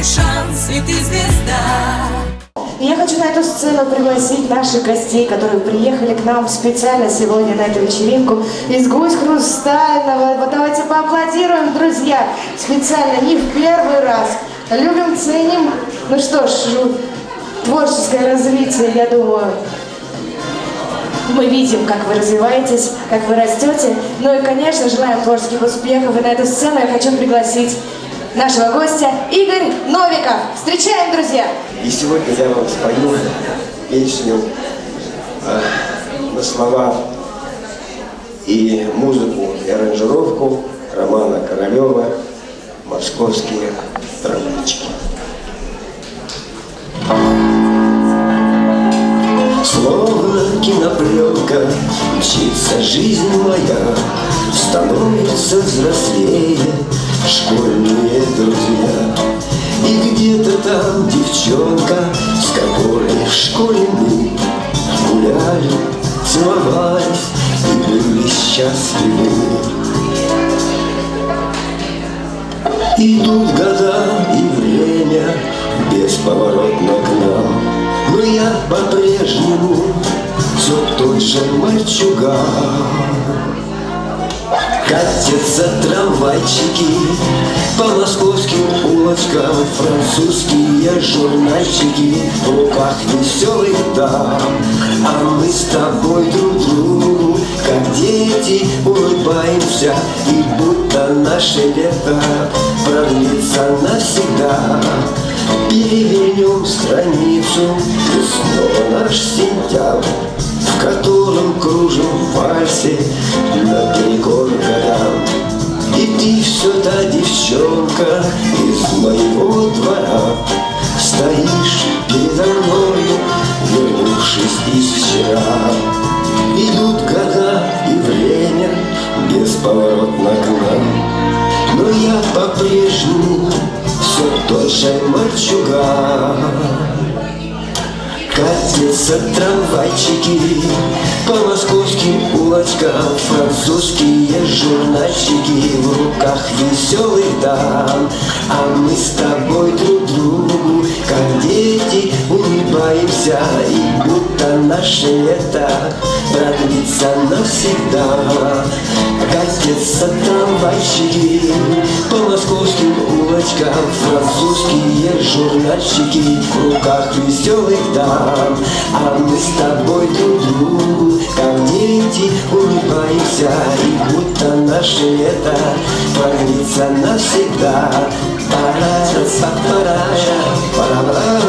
твой шанс, и ты звезда. Я хочу на эту сцену пригласить наших гостей, которые приехали к нам специально сегодня на эту вечеринку из Гусь Хрустального. Вот давайте поаплодируем, друзья, специально, не в первый раз. Любим, ценим. Ну что ж, творческое развитие, я думаю, мы видим, как вы развиваетесь, как вы растете. Ну и, конечно, желаем творческих успехов. И на эту сцену я хочу пригласить нашего гостя Игорь Новиков. Встречаем, друзья! И сегодня я вам спою песню э, на слова и музыку, и аранжировку Романа Королева «Московские трамвайчики». Словно кинопленка Мчится жизнь моя Становится взрослее там девчонка С которой в школе мы Гуляли, целовались И были счастливы. Идут года и время Бесповоротно к нам но я по-прежнему все тот же мальчуган Катятся трамвайчики по московским улочкам. Французские журнальчики в руках веселых дам. А мы с тобой друг другу, как дети, улыбаемся. И будто наше лето продлится навсегда. Перевернем страницу И снова наш сентябрь В котором кружим в вальсе все та девчонка Из моего двора. Стоишь передо мною Вернувшись из вчера. Идут года и время Бесповоротно к нам. Но я по-прежнему все тот же мальчуган Катятся трамвайчики улочкам Французские журнальчики в руках веселых дам. А мы с тобой друг другу, как дети, улыбаемся. И будто наше лето продлится навсегда. Катятся улочкам Французские журнальчики в руках веселых дам. А мы с тобой друг другу, как дети, улыбаемся. И будто наше лето продлится навсегда. Пара, пара,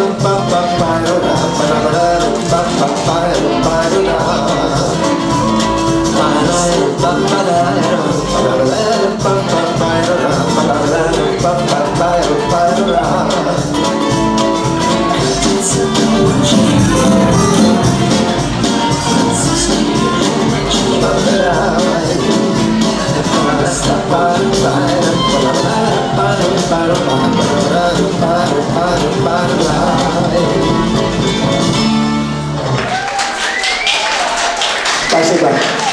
Gracias,